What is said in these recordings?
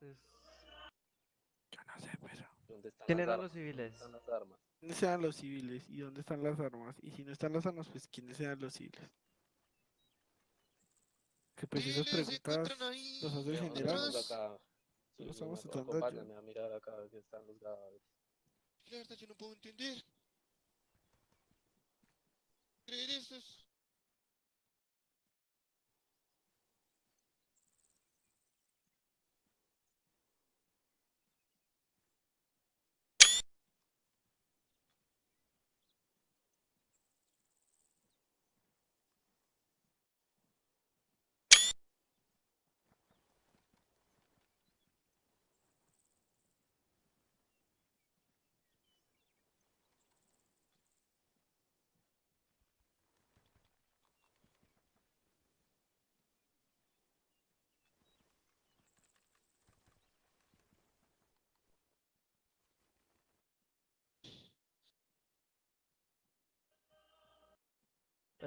Yo no sé, pero. ¿Dónde están ¿Quién las eran armas? los civiles? ¿Dónde están las armas? ¿Dónde sean los civiles? ¿Y dónde están las armas? Y si no están las armas, pues ¿quiénes sean los civiles? Que pues esas preguntas los hace el general. Sí, Lo estamos no, tratando de ayudar. Acompáñame a mirar acá que están los cadáveres. La verdad yo no puedo entender. Creer estos.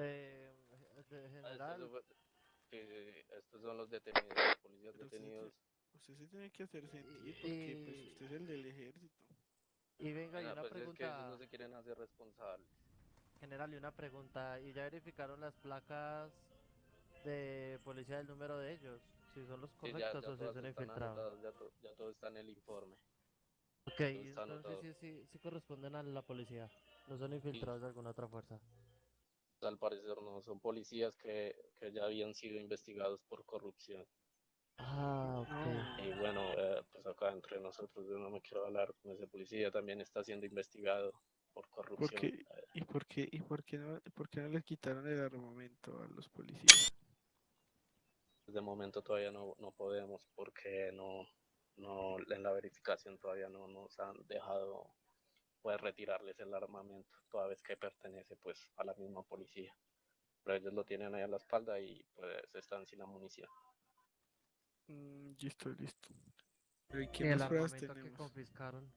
Eh, de Ah, estos general, son- sí, estos son los detenidos, los policías Pero detenidos. Usted se tiene que hacer sentir porque pues y- usted es el del ejército. y venga, y Ah, una pues es que ellos pregunta, no se quieren hacer responsables. general, y una pregunta, ¿y ya verificaron las placas de policía del número de ellos? Si son los Sí, ya, correctos ya o si son infiltrados. anotadas, ya, to- ya todo está en el informe. Ok, y entonces sí, sí, sí corresponden a la policía, no son infiltrados de alguna otra fuerza. Al parecer no, son policías que, que ya habían sido investigados por corrupción. Ah, ok. No. Y bueno, eh, pues acá entre nosotros yo no me quiero hablar con ese policía, también está siendo investigado por corrupción. qué? Eh, ¿Y por qué, y por qué no, por qué no les quitaron el armamento a los policías? De momento todavía no, no podemos porque no, no en la verificación todavía no nos han dejado pues retirarles el armamento, toda vez que pertenece pues a la misma policía. Pero ellos lo tienen ahí a la espalda y pues están sin la munición. Mm, listo, listo. Pero ¿y ¿Y qué el más pruebas armamento que confiscaron?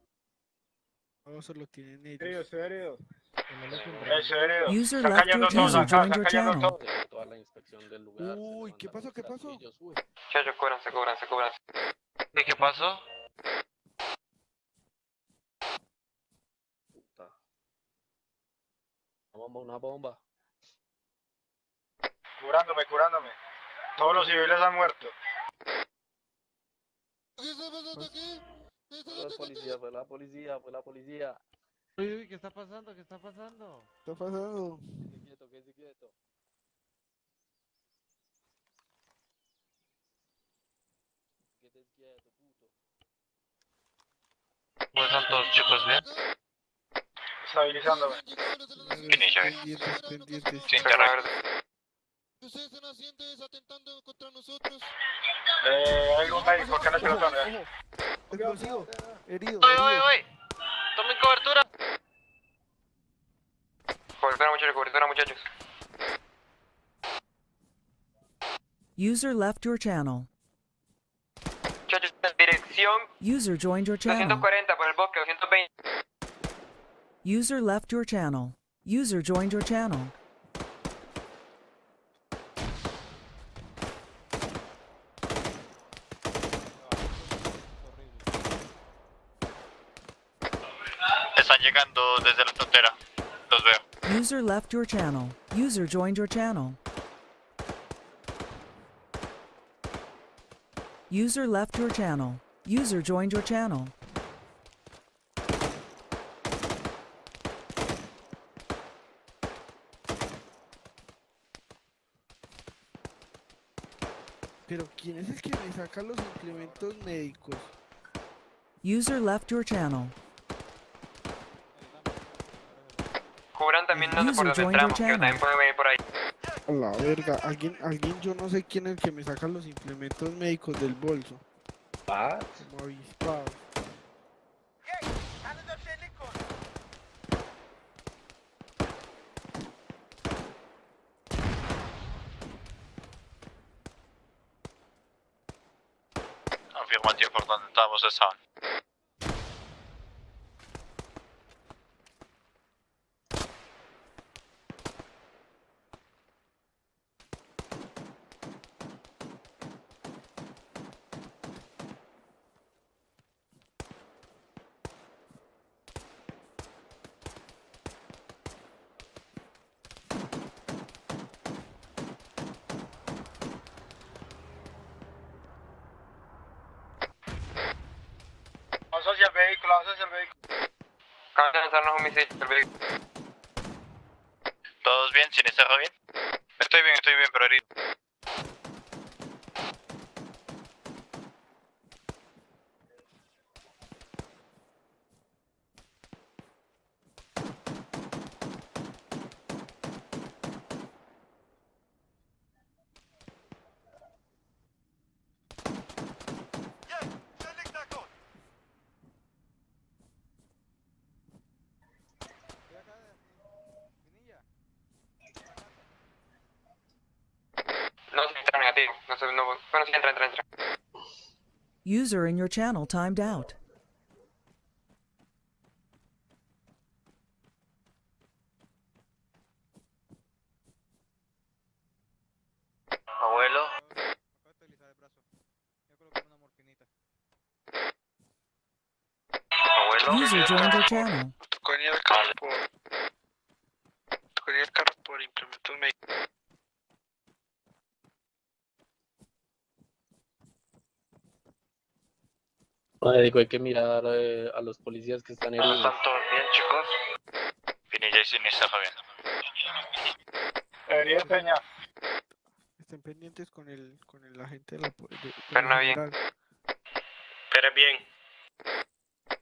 No, solo tienen ellos. estoy Estoy herido. User left cayendo todos acá, cayendo todos. Toda la inspección del lugar. Uy, ¿qué pasó? ¿Qué pasó? cúbranse, cúbranse, cúbranse. ¿Y qué pasó? puta. Una bomba, una bomba. Curándome, curándome. Todos los civiles han muerto. ¿Qué está pasando aquí? ¿Qué está Fue la pasando policía, fue la policía, fue la policía. Uy, uy, ¿qué está pasando? ¿Qué está pasando? ¿Qué está pasando? Quédese quieto, quédese quieto. Quédese quieto, puto. ¿Cómo están todos chicos? ¿Bien? Estabilizándome. Sin. Ustedes están haciendo es atentando contra nosotros. Eh, hay un médico que no se lo tome. Explosivo. Herido, ¡Oye, oye, oye! ¡Tomen cobertura! Cobertura, muchachos, cobertura, muchachos. User left your channel. Muchachos, dirección User joined your channel. 240 por el bosque, 220. User left your channel. User joined your channel. Están llegando desde la frontera. Los veo. User left your channel. User joined your channel. User left your channel. User joined your channel. Pero ¿quién es el que me saca los implementos médicos? User left your channel. Cubran también no sé por dónde entramos, que channel. también pueden venir por ahí. A la verga, alguien, alguien yo no sé quién es el que me saca los implementos médicos del bolso. Ah, Como avispado. Afirmativo, por donde estaban. hacia el vehículo, avanza hacia el vehículo. Acaban de lanzarnos un misil. ¿Todos bien? ¿Sinisterra bien? Estoy bien, estoy bien, pero herido. Negativo. No sé, bueno, sí, entra, entra, entra. User in your channel timed out. Abuelo. Abuelo. User joined your channel. Hay que mirar eh, a los policías que están heridos. ¿Están todos bien, chicos? Pinilla y Sinisterra bien. Debería Peña. Estén pendientes con el, con el agente de la po- de, de la Perna bien. Pero bien.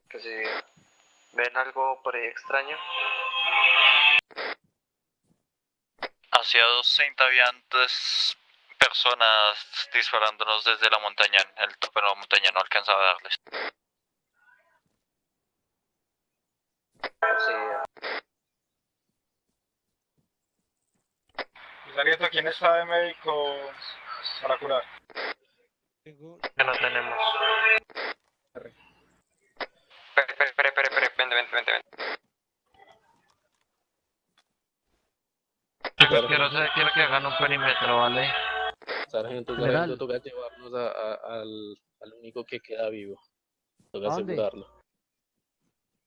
Que si ven algo por ahí extraño. Hacia 230 habían tres personas disparándonos desde la montaña. El tope de la montaña no alcanzaba a darles. Sí, Sargento, ¿quién está de médico para curar? Que no tenemos. espere, espere, espere, espere, espere, vente, vente, vente, vente. Quiero, quiero que hagan un perímetro, ¿vale? Sargento, General. sargento, toca llevarnos a- a- al, al único que queda vivo. Toca asegurarlo.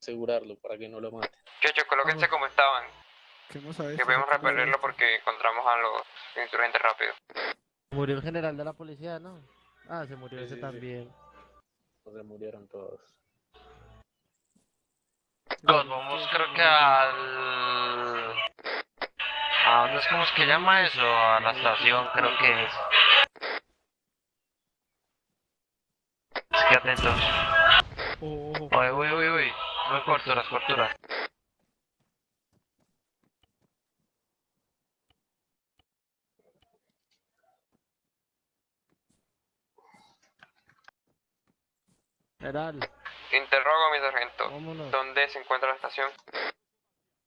Asegurarlo para que no lo mate. Chocho, colóquense como estaban. ¿qué hemos sabido? Que podemos repelerlo porque encontramos a los insurgentes rápido. Murió el general de la policía, ¿no? Ah, se murió Sí, ese sí, sí. también. Se murieron todos. Nos vamos creo que al... ¿A dónde es como es que llama eso? A la estación creo que es. Es que atentos. Oh, Uy, uy, uy, uy. Muy corturas, corturas. General, Interrogo, mi sargento. vámonos. ¿Dónde se encuentra la estación?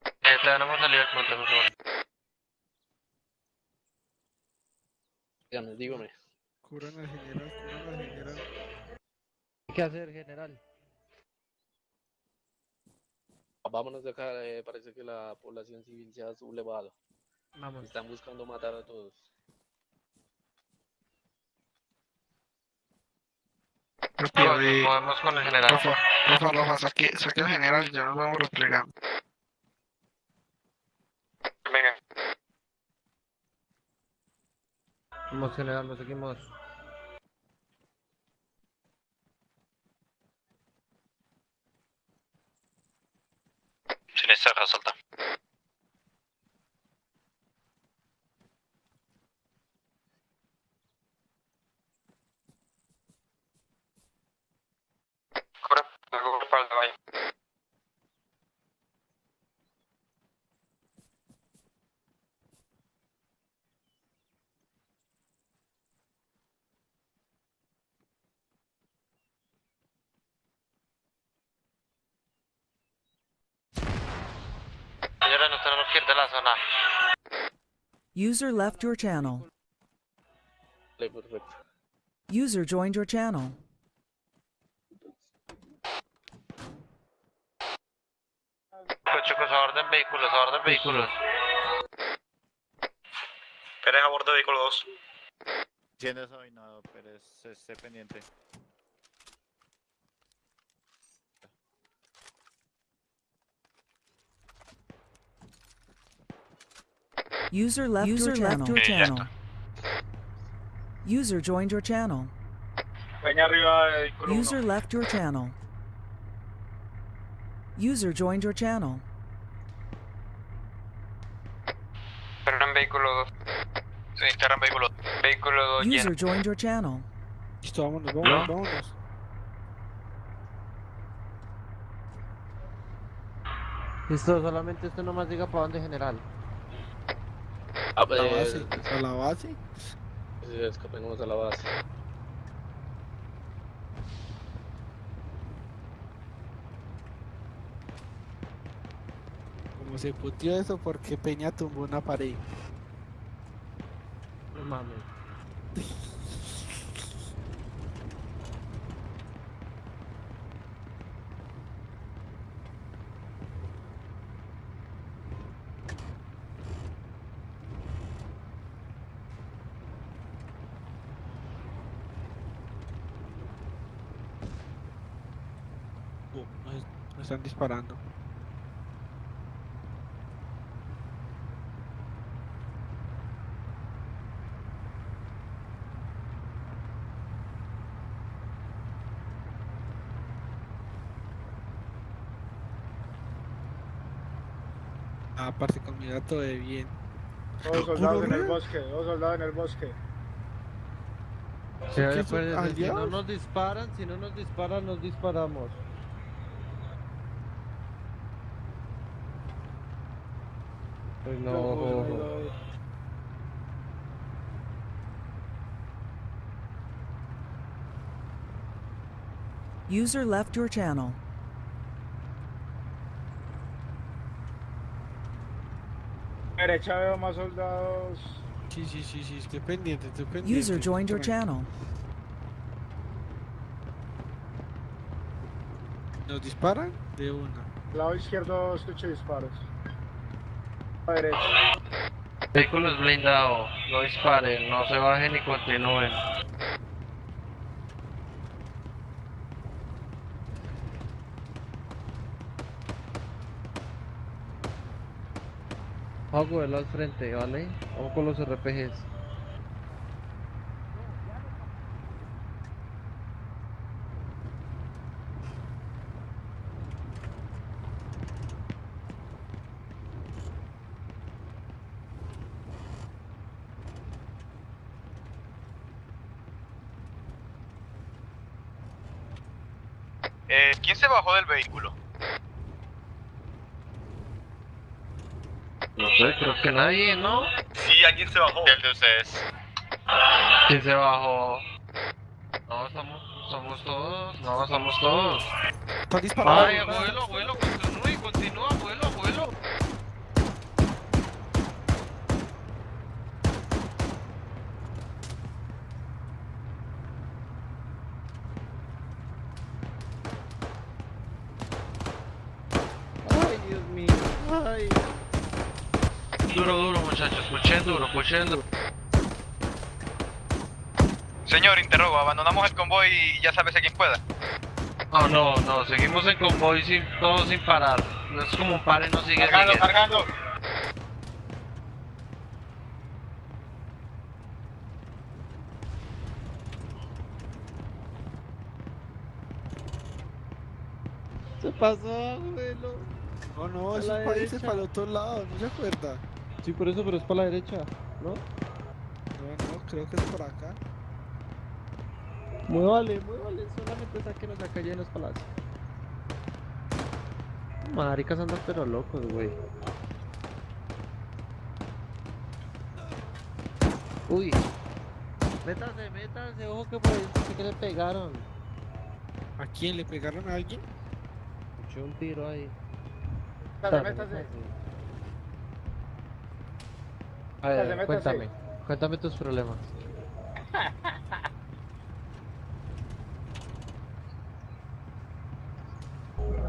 Eh, todavía no hemos salido del punto, por favor. Dígame, dígame. Curan al general, curan al general. ¿Qué hacer, general? Vámonos de acá, eh, parece que la población civil se ha sublevado. Vamos. Están buscando matar a todos. Eh, Podemos con el general. Rafa, Rafa, Rafa, saque, saque al general, ya nos vamos replegando. Venga, Vamos, nos seguimos. Sinisterra, salta. cobra, algo respaldo, vaya. Señora, nos tenemos que ir de la zona. User left your channel. User joined your channel. Pues chicos, aborden vehículos, aborden vehículos. Pérez a bordo de vehículo 2. Siendo desavinado, es- esté pendiente. User left your channel. Okay, ya channel. User joined your channel. Peña arriba de vehículo 1. User left your channel. User joined your channel. Pero en vehículo 2. Sí, en vehículo. Vehículo 2 lleno. User joined your channel. Listo, vámonos, vámonos, vámonos. Listo, solamente usted nomás diga para dónde general. A la base, a la base. sí, escapemos a la base. Como se putió eso porque Peña tumbó una pared. No mames. Nos, nos están disparando. Ah, parce, con mi dato de bien. Dos soldados en el bosque, dos soldados en el bosque. Sí, ¿Qué pues, si no nos disparan, si no nos disparan, nos disparamos. Pues no, Yo, ojo, ahí ojo. doy. User left your channel. Derecha veo más soldados. Sí, sí, sí, sí, estoy pendiente, estoy pendiente. User joined your channel. ¿Nos disparan? De una. Lado izquierdo escucho disparos. A derecha. Vehículos blindados, no disparen, no se bajen y continúen. Hago al frente, ¿vale? Vamos con los RPGs. Eh, ¿Quién se bajó del vehículo? No sé, creo que nadie, ¿no? Sí, alguien se bajó. El de ustedes. ¿Quién se bajó? No, estamos, somos todos, no, estamos todos. Están disparando. Ay, abuelo, abuelo, continúe, continúa, abuelo, abuelo. Ay, Dios mío, ay. Duro, duro, muchachos, puchen duro, puchen duro. Señor, interrogo, abandonamos el convoy y ya sabes a quién pueda. No, no, no, seguimos en convoy sin, todos sin parar. No es como un pare, no sigue, Cargando, sigue. cargando. Se pasó, abuelo. No, no, esos la países para el otro lado, ¿no se acuerda? Sí, por eso, pero es para la derecha, ¿no? No, no, creo que es por acá. Muévale, muévale, solamente sáquenos acá ya en los palacios. Maricas andan pero locos, güey. Uy. Métase, métase, ojo que por ahí que le pegaron. ¿A quién le pegaron a alguien? Escuché un tiro ahí. Métase, Métase, métase. A ver, cuéntame, cuéntame tus problemas.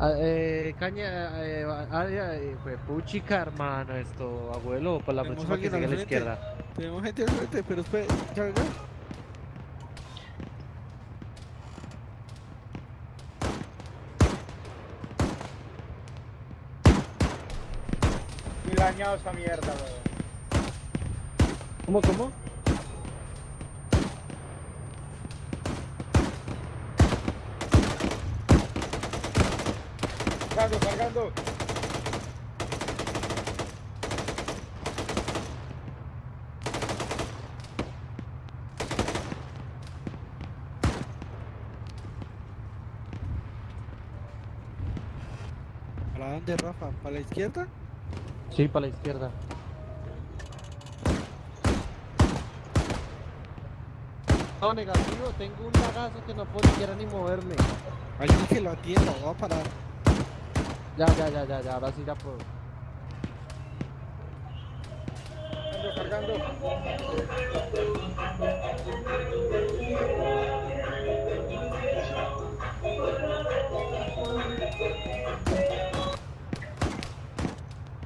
Ah, eh, caña, eh, área, eh, fue puchica, hermano, esto, abuelo, por la próxima que sigue a la izquierda. Tenemos gente al frente, pero espere, ya venga. Dañado esta mierda, weón. ¿Cómo, cómo? Cargando, cargando. ¿Para dónde, Rafa? ¿Para la izquierda? Sí, para la izquierda. No, negativo, tengo un lagazo que no puedo siquiera ni moverme. Alguien que lo atienda, voy a parar. Ya, ya, ya, ya, ya, ahora sí ya puedo. Cargando, cargando.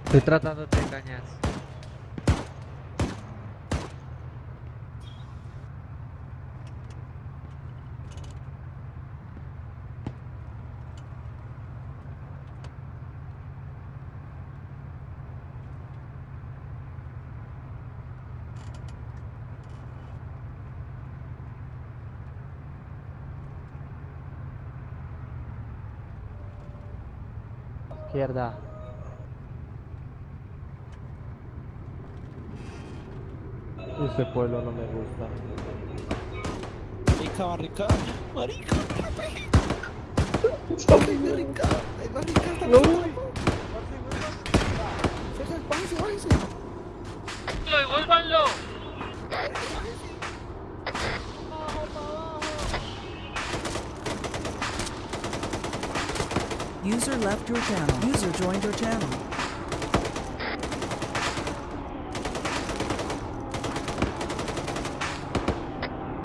Estoy tratando de engañar. Este pueblo no me gusta. Marica, barrica. Marica, Ay, marica. Ay, marica, está no. User left your channel. User joined your channel.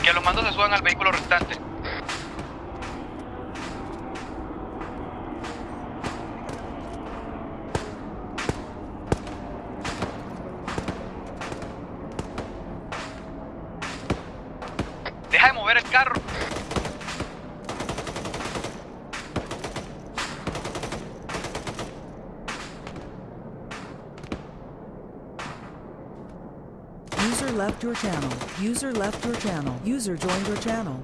Que los mandos se suban al vehículo restante. Channel. User left your channel. User joined your channel.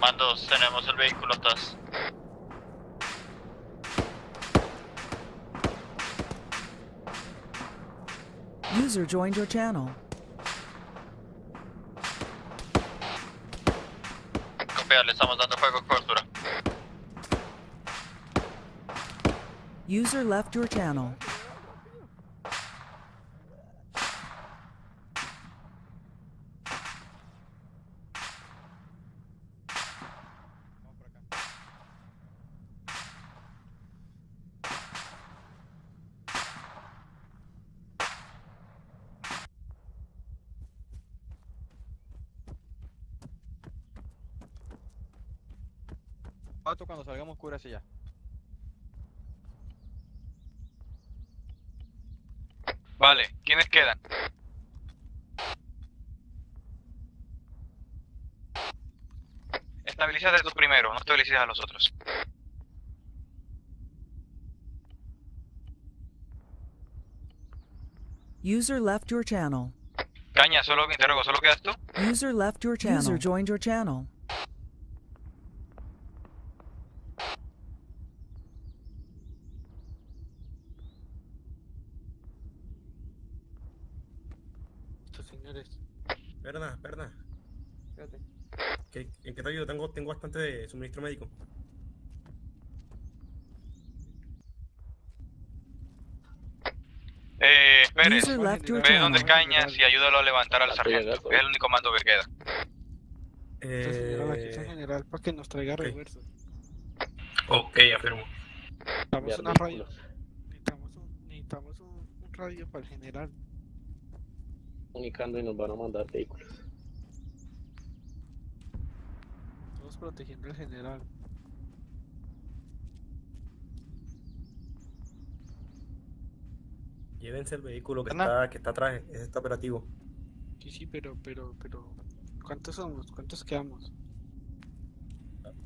Mandos, tenemos el vehículo atrás. User joined your channel. Copia, le estamos dando fuego cobertura. User left your channel. Pato, cuando salgamos, cúbrase ya. Vale, ¿quiénes quedan? Estabilízate tú primero, no estabilices a los otros. User left your channel. Caña, solo me interrogo, ¿solo quedas tú? User left your channel. User joined your channel. Estos señores. Perna, perna. ¿Qué- ¿En qué te ayudo? Tengo, tengo bastante de suministro médico. Eh, Pérez, ve channel. Cañas y ayúdalo a levantar al sargento. Es el único mando que queda. Eh, general para que nos traiga refuerzos. ok, afirmo. Necesitamos una radio. Necesitamos un, necesitamos un, un radio para el general. Comunicando y nos van a mandar vehículos. Protegiendo al general. Llévense el vehículo que está, que está atrás, ese está operativo. Sí, sí, pero, pero, pero. ¿Cuántos somos? ¿Cuántos quedamos?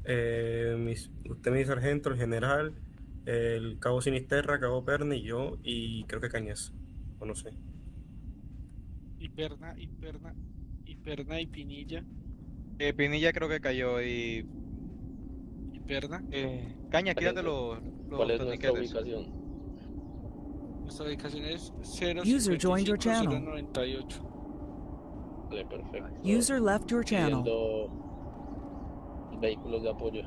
Eh, mis- usted, mi sargento, el general, el cabo Sinisterra, cabo Perna y yo, y creo que Cañas. O no sé. Y Perna, y Perna, y Perna y Pinilla. Eh, Pinilla creo que cayó y... ¿Y perda? Eh, Caña, quítate los, los ¿Cuál es nuestra ubicación? Nuestra ubicación es 0 User joined your channel. 098. Vale, perfecto. User left your channel. Pidiendo vehículos de apoyo.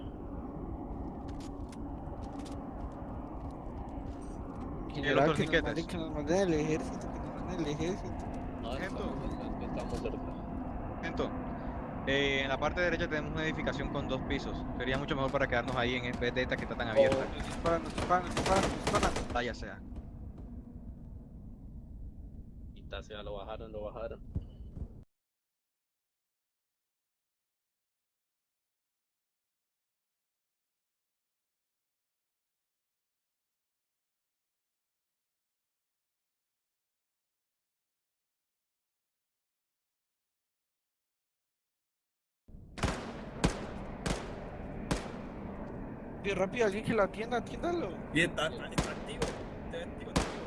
General, que nos, torniquetes. que nos manden el ejército, que nos manden el ejército. No, estamos, estamos cerca. Sargento, eh, en la parte derecha tenemos una edificación con dos pisos. Sería mucho mejor para quedarnos ahí en vez de esta que está tan abierta. Nos disparan. Vaya sea. Quita sea, lo bajaron, lo bajaron. Rápido, alguien que la atienda, atiéndalo. Y está, está, está activo. Está activo, está activo.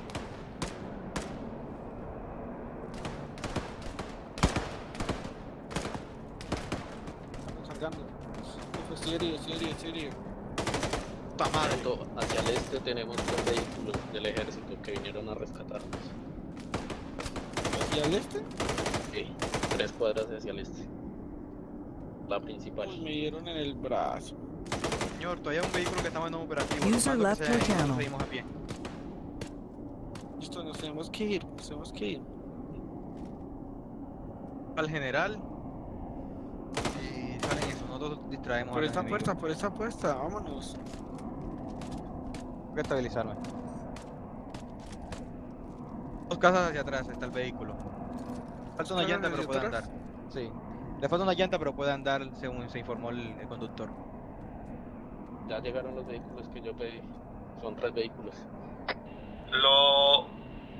Estamos cargando. Serio, serio, serio. Puta madre. Sargento, hacia el este tenemos dos vehículos del ejército que vinieron a rescatarnos. ¿Hacia el este? Sí, tres cuadras hacia el este. La principal. Uy, me dieron en el brazo. Señor, todavía hay un vehículo que está en operativo. User left your channel. Seguimos a pie. Listo, nos tenemos que ir, nos tenemos que ir. Al general. Y salen eso, nosotros distraemos Por esta puerta, por esta puerta, vámonos. Tengo que estabilizarme. Dos casas hacia atrás está el vehículo. Falta una ¿Casas llanta, pero puede atrás? andar. Sí. Le falta una llanta, pero puede andar según se informó el, el conductor. Ya llegaron los vehículos que yo pedí. Son tres vehículos. Lo...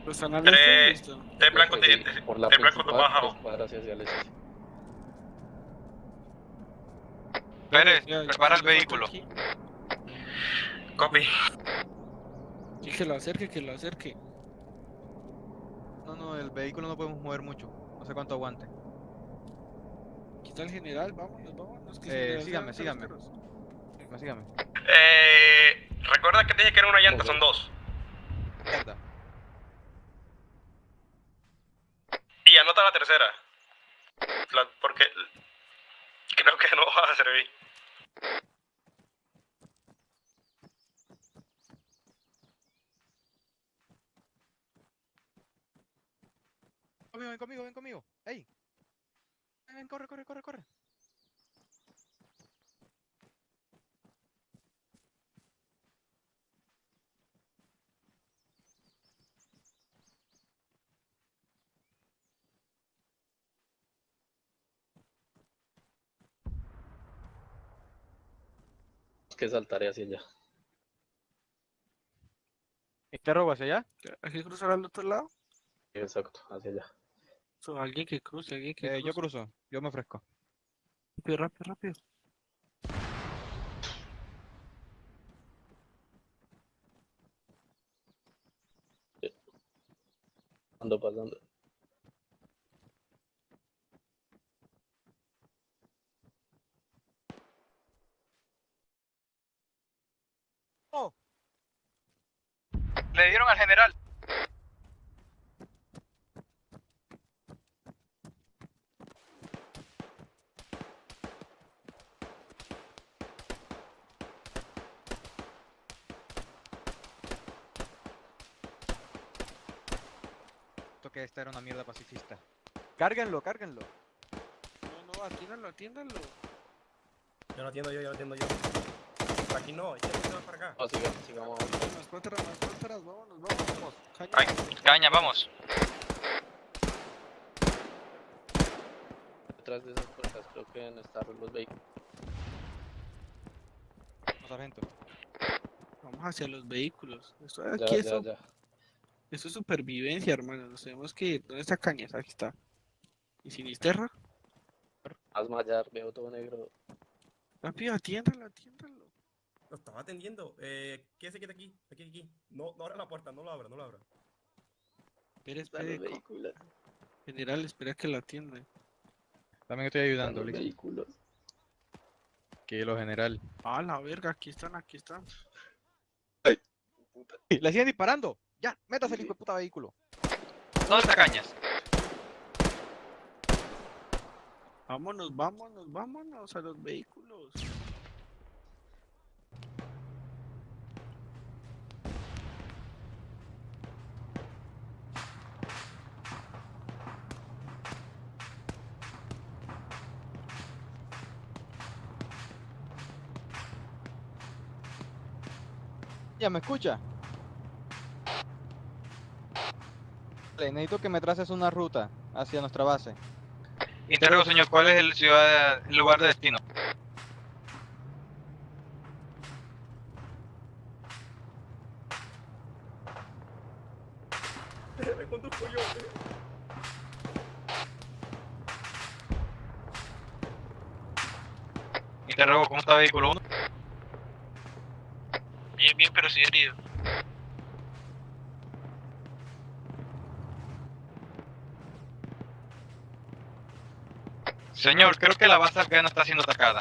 Los están al este, listo. De blanco de... Por la de blanco de bajado. hacia el este. Pérez, prepara el vehículo. Copy. Sí, que lo acerque, que lo acerque. No, no, el vehículo no podemos mover mucho. No sé cuánto aguante. Aquí está el general, vámonos, vámonos. Que Eh, sígame, sígame. los. Sígame, sígame. Eh, recuerda que te dije que era una llanta, son dos. Mierda. Y anota la tercera. La- porque creo que no va a servir. Conmigo, ven conmigo, ven conmigo. ¡Ey! Ven, ven, corre, corre, corre, corre. Que saltaré hacia allá. ¿Este robo hacia allá? ¿Hay que cruzar al otro lado? Exacto, hacia allá. So, alguien que cruce, alguien que Eh, yo cruzo, yo me ofrezco. Rápido, rápido, rápido. Ando pasando. Le dieron al general. Esto que esta era una mierda pacifista. Cárguenlo, cárguenlo. No, no, atiéndalo, atiéndalo. Yo lo atiendo yo, yo lo atiendo yo. Por aquí no, este no se va para acá. No, sigamos, sigamos. Atrás, más para atrás, vámonos, vámonos. Caña. Ay, caña, vamos. Detrás de esas puertas creo que deben estar los vehículos. No, sargento. Vamos hacia los vehículos. Esto Ya, aquí ya, eso, ya. eso es supervivencia, hermano. Nos tenemos que ir. ¿Dónde está Cañas? Aquí está. ¿Y Sinisterra? Haz mallar, veo todo negro. Rápido, atiéndalo, atiéndalo. Lo estaba atendiendo. Eh, ¿qué se queda aquí? Aquí, aquí. No, no abra la puerta, no lo abra, no lo abra. Espera, espera. General, espera que lo atiendan. También estoy ayudando, listo. vehículos. Que lo general. Ah, la verga, aquí están, aquí están. Le siguen disparando. Ya, métase el hijo de puta vehículo. ¿Dónde está Cañas? Vámonos, vámonos, vámonos a los vehículos. Ya, ¿me escucha? Le necesito que me traces una ruta hacia nuestra base. Interrogo, señor, ¿cuál es el, ciudad, el lugar de destino? Interrogo, ¿cómo está vehículo 1? Bien, bien, pero sí herido. Señor, creo que la base afgana está siendo atacada.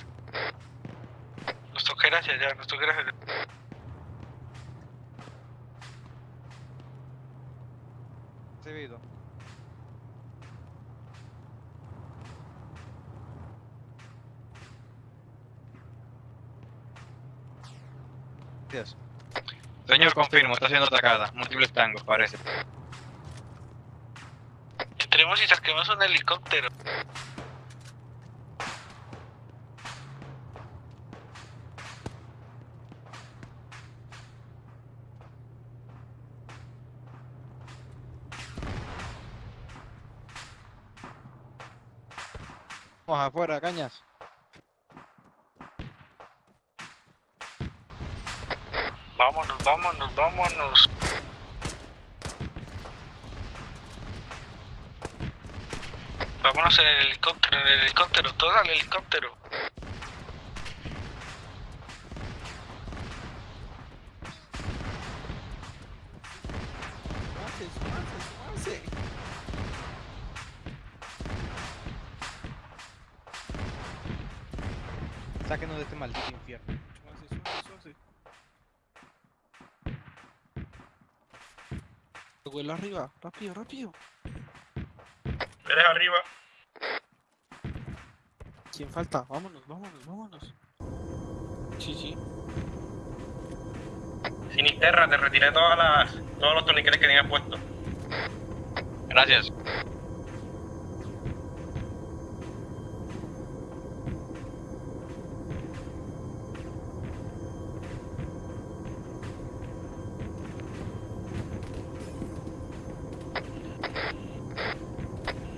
Nos toca ir hacia allá, nos toca ir hacia allá. Recibido. Gracias. Señor, confirmo, está siendo atacada. Múltiples tangos, parece. Entremos y saquemos un helicóptero. Vamos afuera, Cañas. Vámonos, vámonos, vámonos. Vámonos en el helicóptero, en el helicóptero, todo al helicóptero. Sáquenos de este maldito infierno. Vuela arriba, rápido, rápido. Eres arriba. ¿Quién falta? Vámonos, vámonos, vámonos. Sí, sí. Sinisterra, te retiré todas las, todos los torniquetes que tenías puestos. Gracias.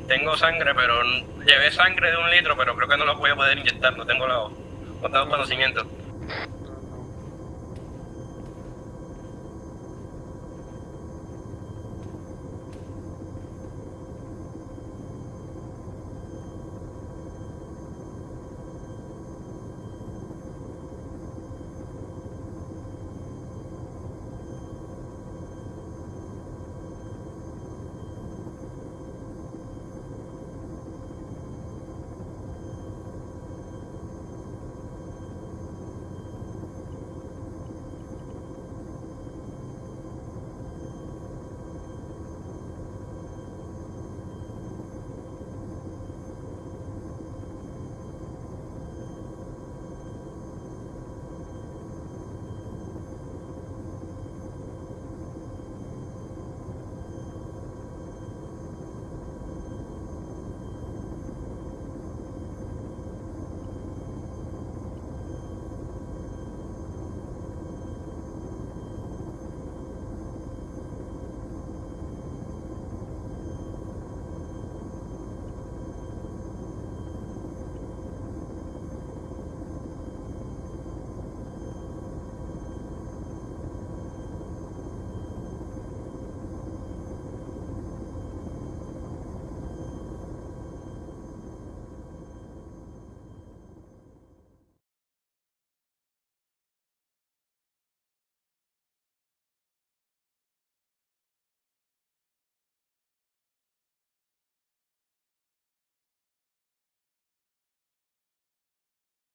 Tengo sangre, pero llevé sangre de un litro, pero creo que no la voy a poder inyectar, no tengo los, no tengo conocimiento.